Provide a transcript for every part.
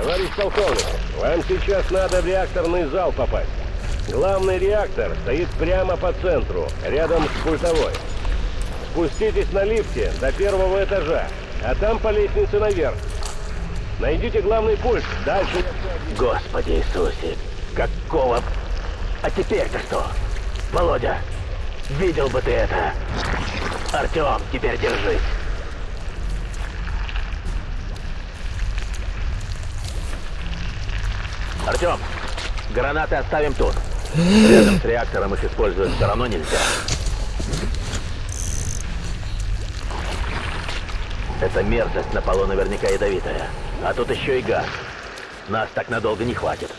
Товарищ полковник, вам сейчас надо в реакторный зал попасть. Главный реактор стоит прямо по центру, рядом с пультовой. Спуститесь на лифте до первого этажа, а там по лестнице наверх. Найдите главный пульт, дальше... Господи Иисусе, какого... А теперь-то что? Володя, видел бы ты это. Артем, теперь держись. Артем, гранаты оставим тут. Рядом с реактором их использовать все равно нельзя. Эта мерзость на полу наверняка ядовитая. А тут еще и газ. Нас так надолго не хватит.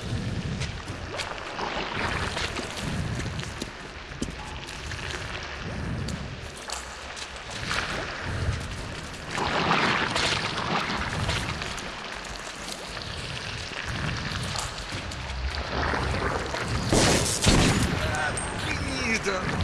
done.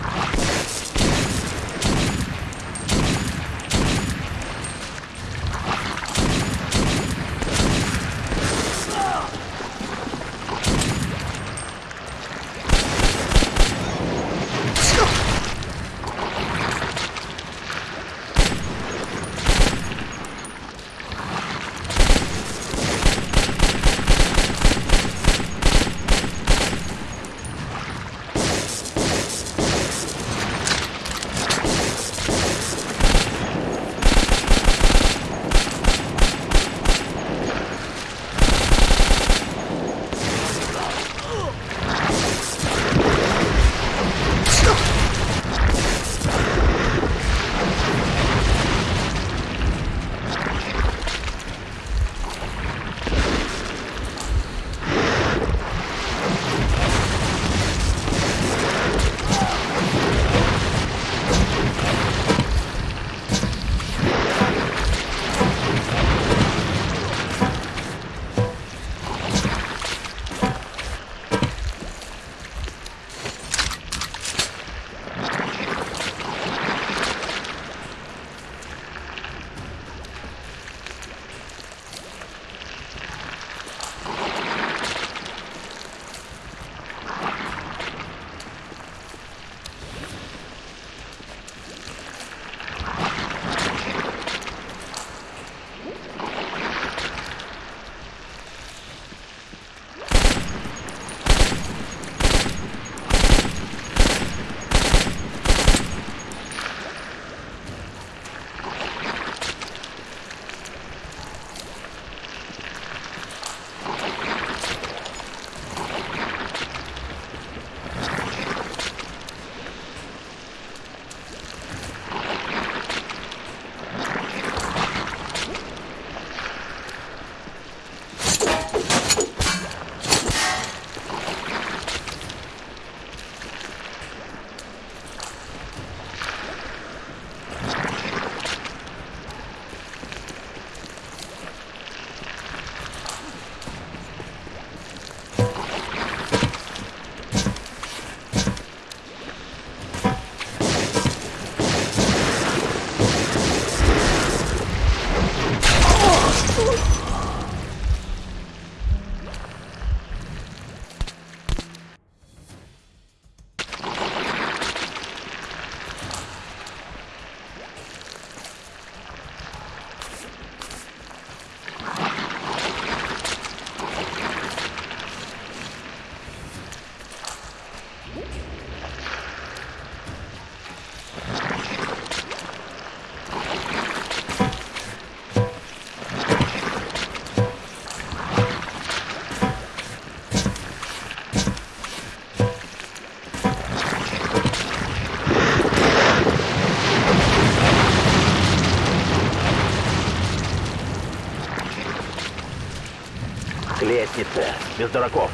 К лестнице, без дураков.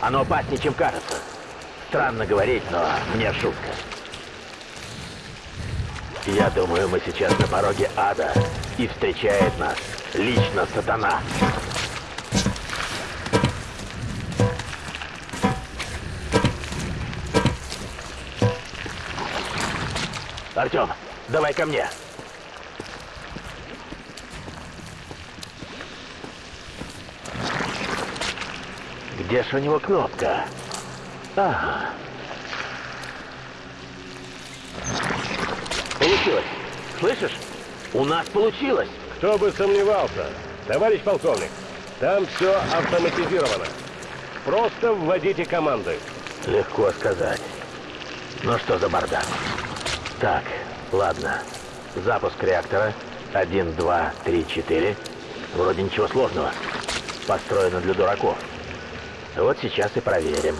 Оно опаснее, чем кажется. Странно говорить, но мне шутка. Я думаю, мы сейчас на пороге ада, и встречает нас лично сатана. Артем, давай ко мне. Где же у него кнопка? Ага. Получилось. Слышишь? У нас получилось. Кто бы сомневался. Товарищ полковник, там все автоматизировано. Просто вводите команды. Легко сказать. Ну что за бардак? Так, ладно. Запуск реактора. Один, два, три, четыре. Вроде ничего сложного. Построено для дураков. Вот сейчас и проверим.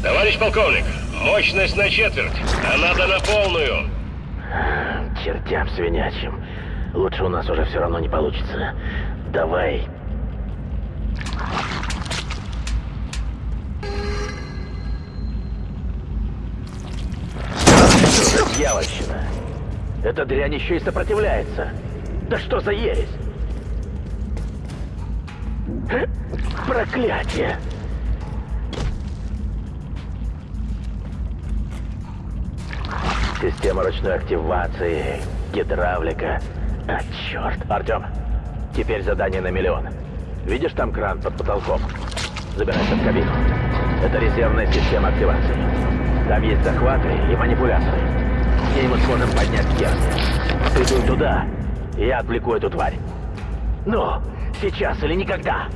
Товарищ полковник, мощность на четверть, а надо на полную. Чертям свинячим. Лучше у нас уже все равно не получится. Давай. Дьявольщина. Эта дрянь еще и сопротивляется. Да что за ересь? Э, Проклятие! Система ручной активации, гидравлика. А, черт. Артем, теперь задание на миллион. Видишь там кран под потолком? Забирайся в кабину. Это резервная система активации. Там есть захваты и манипуляторы. С ней мы сможем поднять стержни. Ты дуй туда, я отвлеку эту тварь. Ну, сейчас или никогда.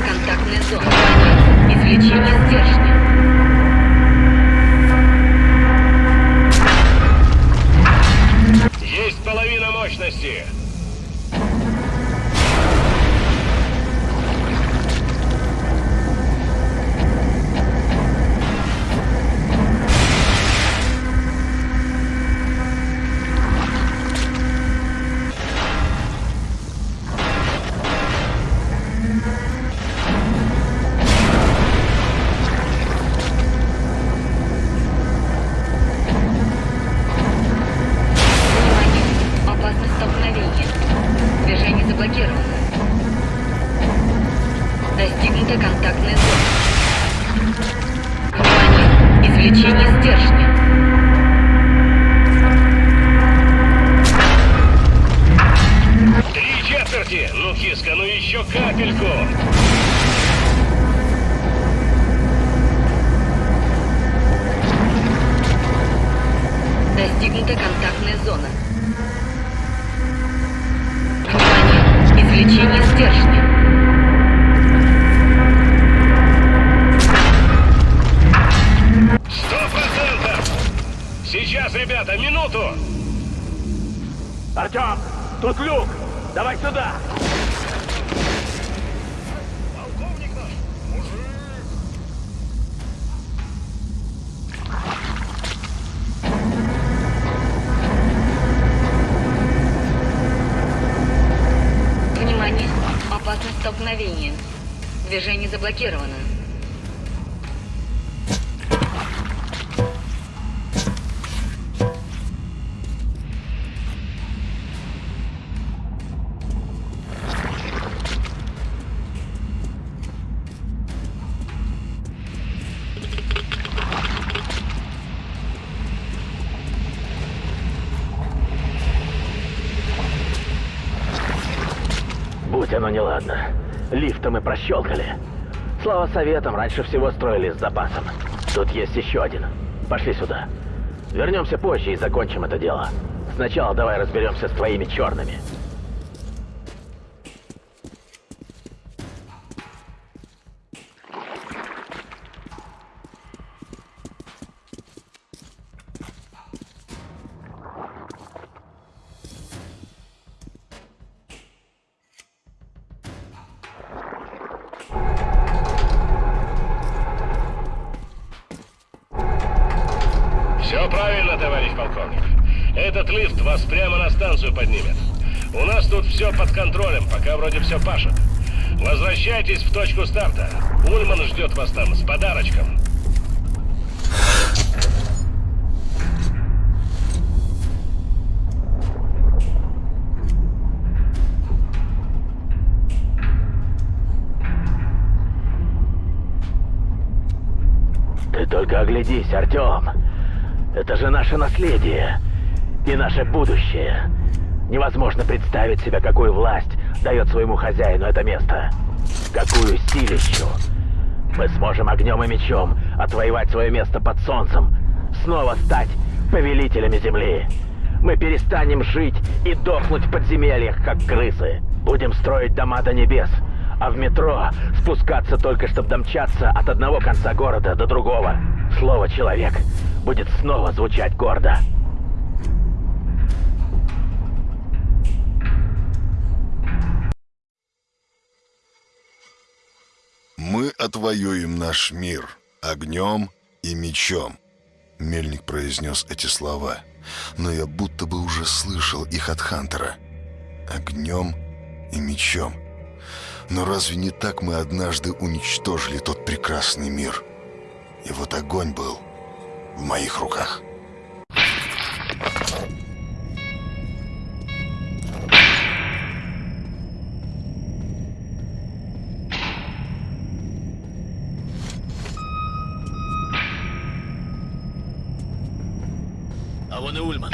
Контактная зона. Извлечение стержня. Достигнута контактная зона. Внимание! Извлечение стержня. Сто процентов. Сейчас, ребята, минуту. Артем, тут люк! Давай сюда! заблокирована. Будь оно неладно. Лифта мы прощелкали. Слава советам, раньше всего строили с запасом. Тут есть еще один. Пошли сюда. Вернемся позже и закончим это дело. Сначала давай разберемся с твоими черными. Поднимет. У нас тут все под контролем, пока вроде все пашет. Возвращайтесь в точку старта. Ульман ждет вас там с подарочком. Только оглядись, Артем. Это же наше наследие и наше будущее. Невозможно представить себе, какую власть дает своему хозяину это место. Какую силищу. Мы сможем огнем и мечом отвоевать свое место под солнцем. Снова стать повелителями земли. Мы перестанем жить и дохнуть в подземельях, как крысы. Будем строить дома до небес. А в метро спускаться только, чтобы домчаться от одного конца города до другого. Слово «человек» будет снова звучать гордо. «Мы отвоюем наш мир огнем и мечом», — Мельник произнес эти слова, но я будто бы уже слышал их от Хантера. «Огнем и мечом». Но разве не так мы однажды уничтожили тот прекрасный мир? И вот огонь был в моих руках. А вон и Ульман.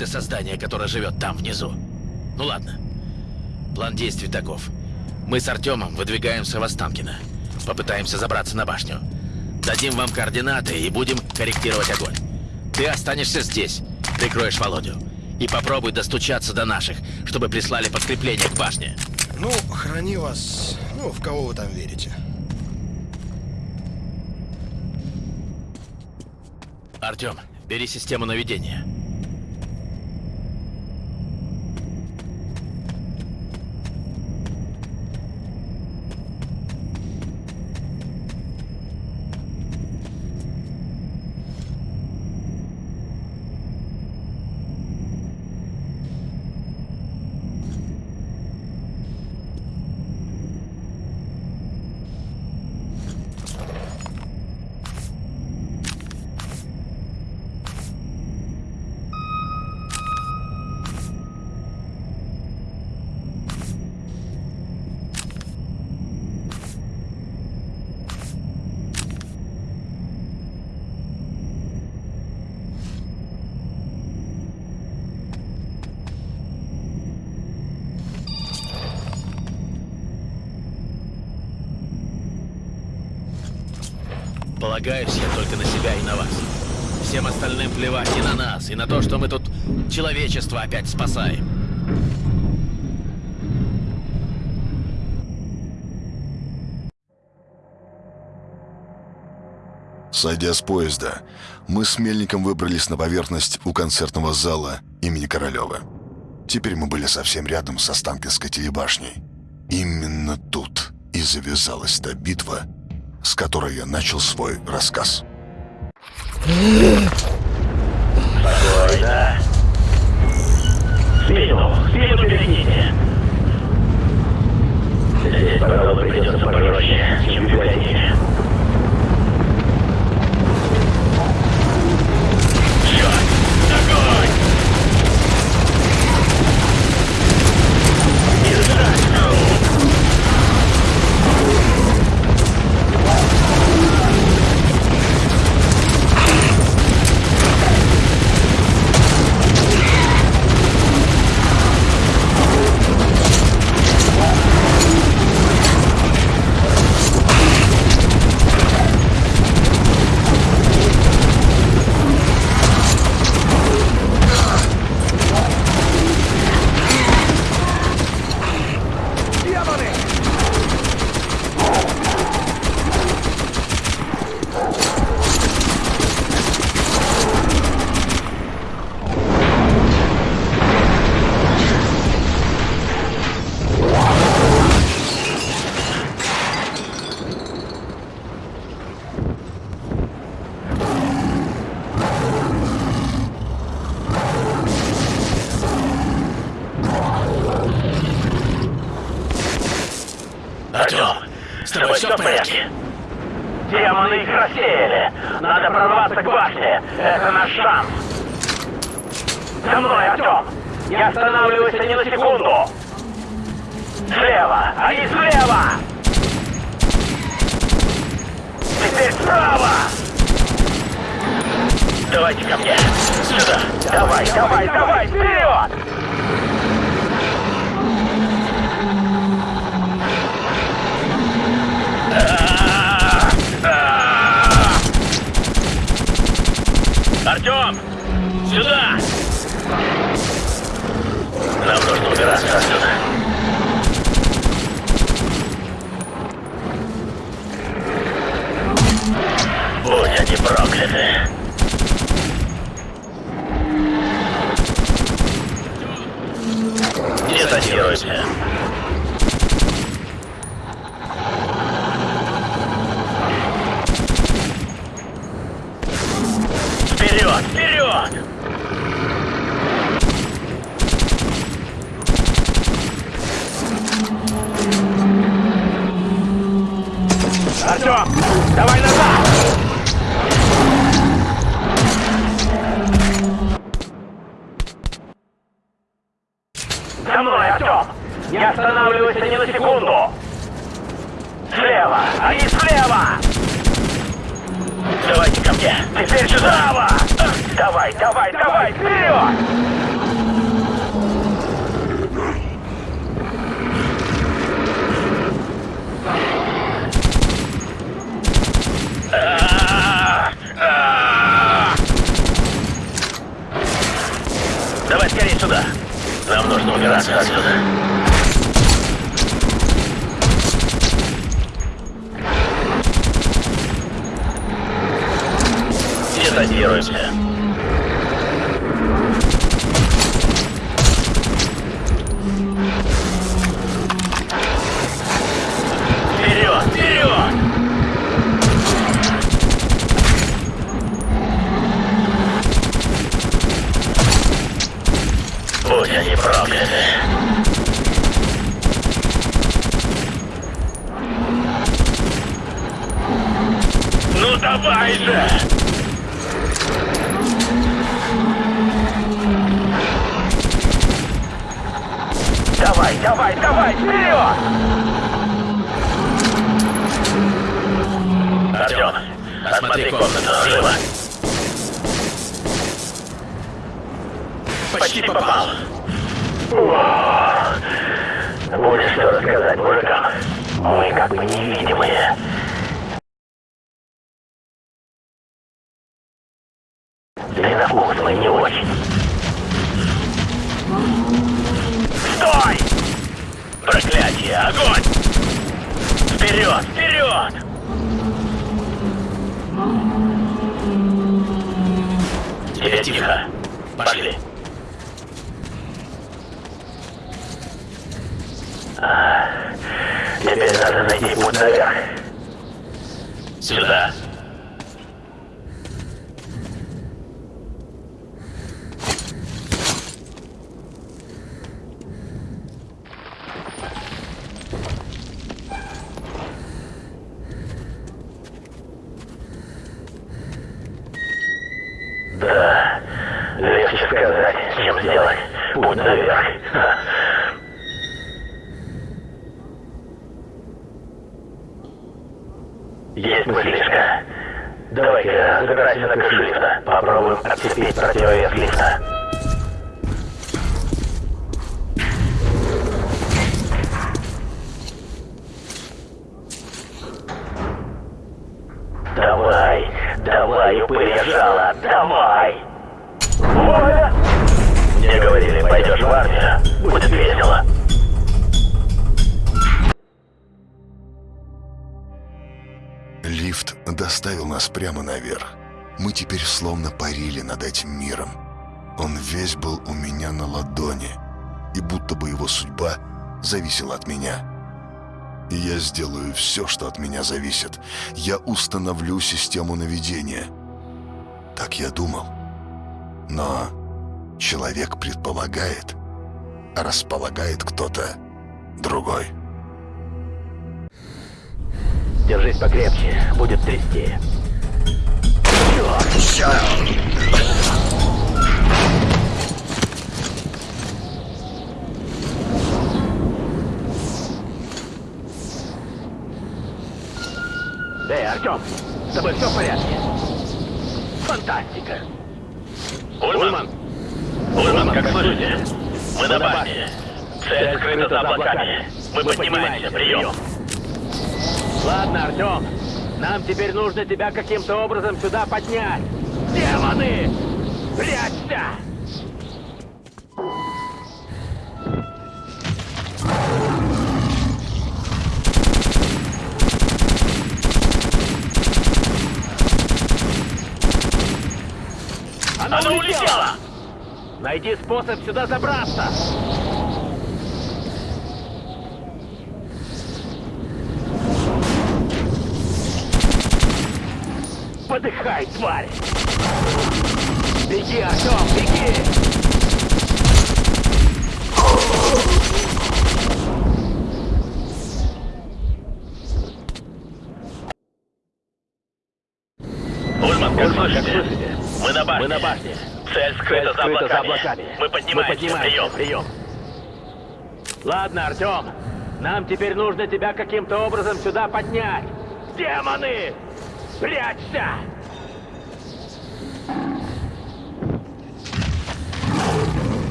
Ты создание, которое живет там внизу. Ну ладно. План действий таков. Мы с Артемом выдвигаемся в Останкино. Попытаемся забраться на башню. Дадим вам координаты и будем корректировать огонь. Ты останешься здесь, прикроешь Володю. И попробуй достучаться до наших, чтобы прислали подкрепление к башне. Ну, храни вас, ну, в кого вы там верите. Артем, бери систему наведения. Полагаюсь я только на себя и на вас. Всем остальным плевать и на нас, и на то, что мы тут человечество опять спасаем. Сойдя с поезда, мы с Мельником выбрались на поверхность у концертного зала имени Королева. Теперь мы были совсем рядом с Останкинской телебашней. Именно тут и завязалась та битва, с которой я начал свой рассказ. Спокойно. спину, спину перегните. Здесь, пожалуй, придется пожестче, чем в Артем! Сюда! Нам нужно убираться отсюда. Будь они прокляты. Детонируйте. Вперед! Вперед! Артем! Давай назад! За мной, Артем! Не останавливайся ни на секунду! Слева! Они слева! Давайте ко мне! Теперь сюда! Давай, давай, давай, вперед! Почти попал. Будешь что рассказать мужикам? Мы как бы невидимые. Да и на вкус мы не очень. Стой! Проклятие! Огонь! Вперед! Вперед! Теперь тихо. Пошли. А, Теперь надо найти путь наверх. Сюда. Да, легче сказать, чем сделать. Путь наверх. Мыслишка. Давай-ка забирайся на крышу лифта. Попробуем отцепить противовес лифта. Давай, давай, упырь давай! Воля! Мне говорили, пойдешь в армию, будет весело. Доставил нас прямо наверх. Мы теперь словно парили над этим миром. Он весь был у меня на ладони, и будто бы его судьба зависела от меня. И я сделаю все, что от меня зависит. Я установлю систему наведения. Так я думал. Но человек предполагает, а располагает кто-то другой. Держись покрепче, будет трясти. Эй, Артем, с тобой все в порядке? Фантастика! Ульман! Ульман, как слышите? Мы на башне. Цель скрыта за облаками. Мы поднимаемся, прием. Ладно, Артем. Нам теперь нужно тебя каким-то образом сюда поднять. Демоны! Прячься! Она, улетела! Найди способ сюда забраться! Подыхай, тварь! Беги, Артем, беги! Ульман, как слышите? Мы на башне. Мы на башне. Цель скрыта, за, облаками. Мы поднимаемся. Прием. Прием. Ладно, Артем. Нам теперь нужно тебя каким-то образом сюда поднять. Демоны! Прячься!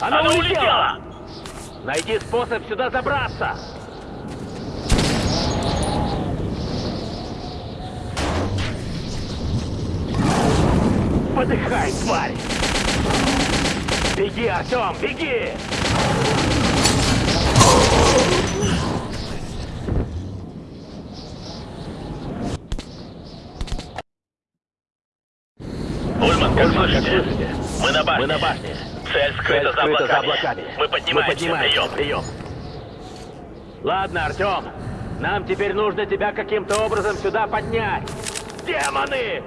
Она, улетела! Найди способ сюда забраться! Подыхай, тварь! Беги, Артем, беги! Ульман, как слышите? Мы на башне. Мы на башне. Цель скрыта, за, облаками. Мы поднимаемся. Прием, прием. Ладно, Артем. Нам теперь нужно тебя каким-то образом сюда поднять. Демоны!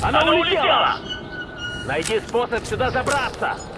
Она, улетела! Найди способ сюда забраться!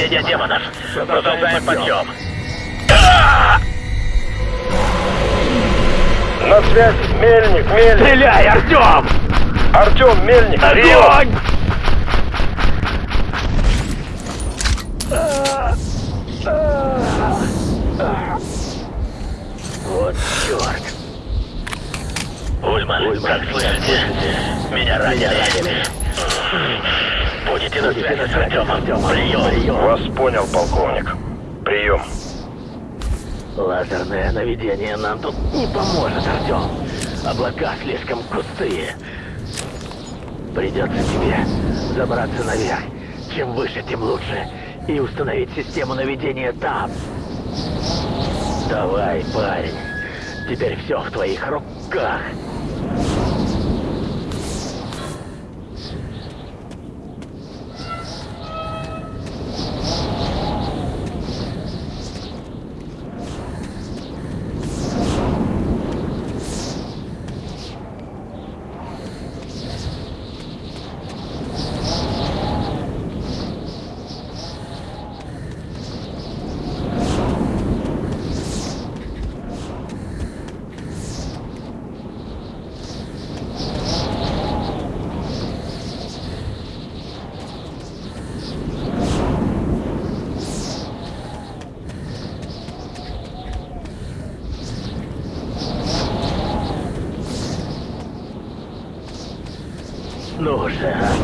нападение демонов. Продолжаем подъем. На связь, Мельник, Мельник! Стреляй, Артем! Артем, Мельник! Огонь! Вот черт! Ульман, как слышите? Меня ранили. Будете на связи с Артемом. Прием. Вас понял, полковник. Прием. Лазерное наведение нам тут не поможет, Артем. Облака слишком густые. Придется тебе забраться наверх. Чем выше, тем лучше. И установить систему наведения там. Давай, парень. Теперь все в твоих руках. Ну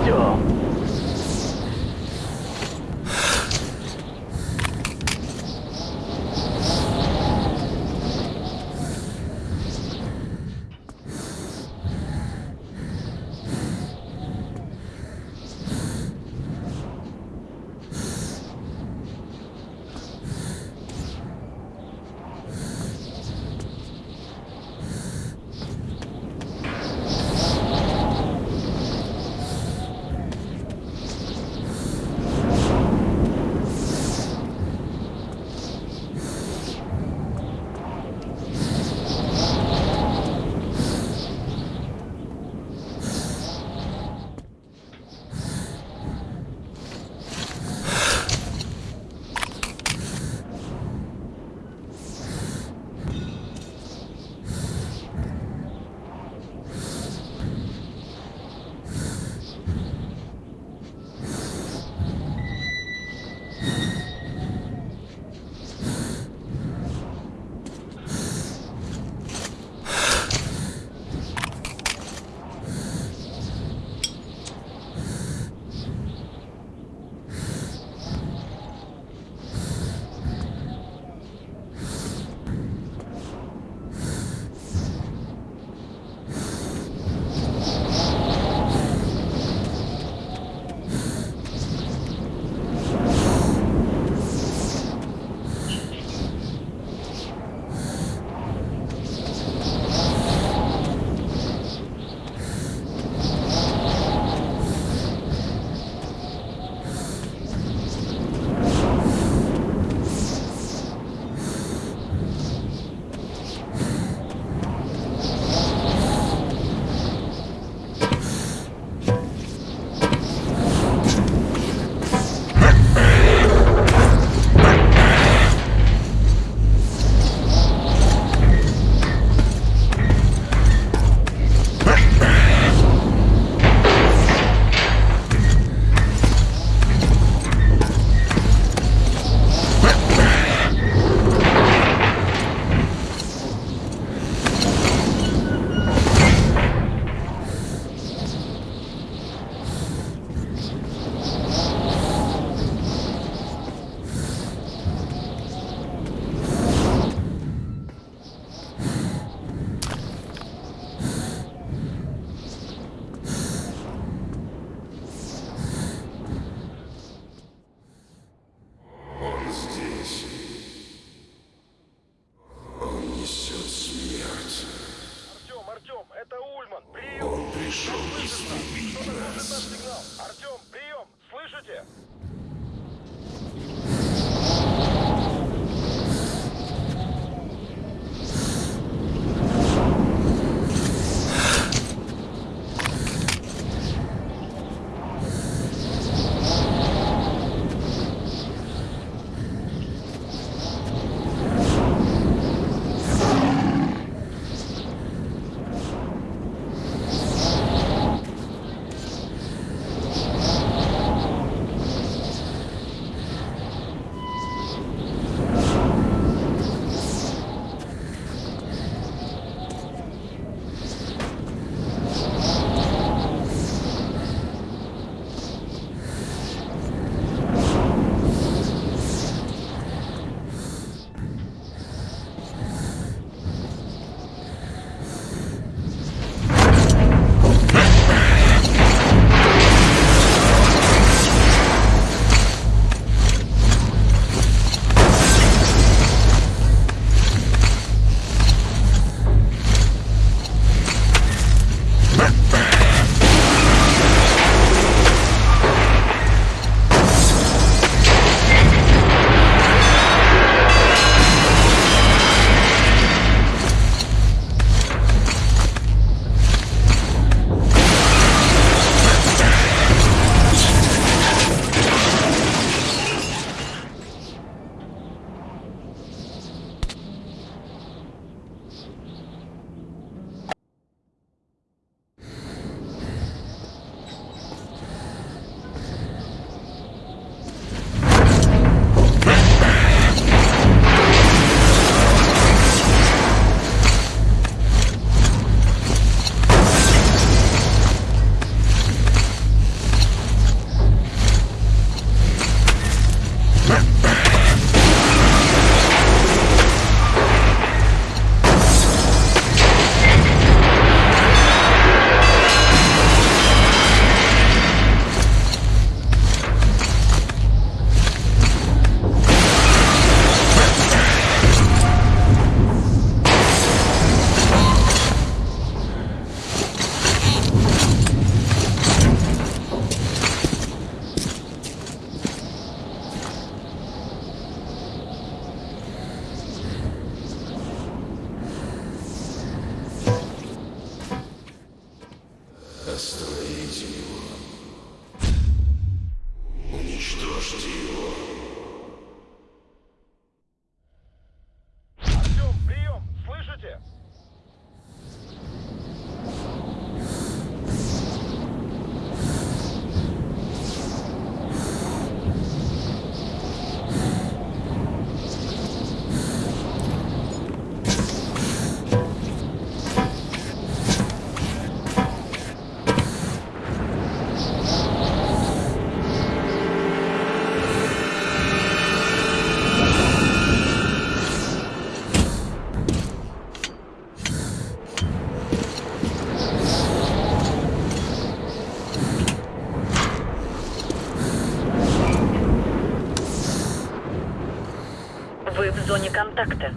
контакта.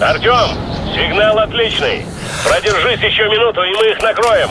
Артем, сигнал отличный. Продержись еще минуту, и мы их накроем.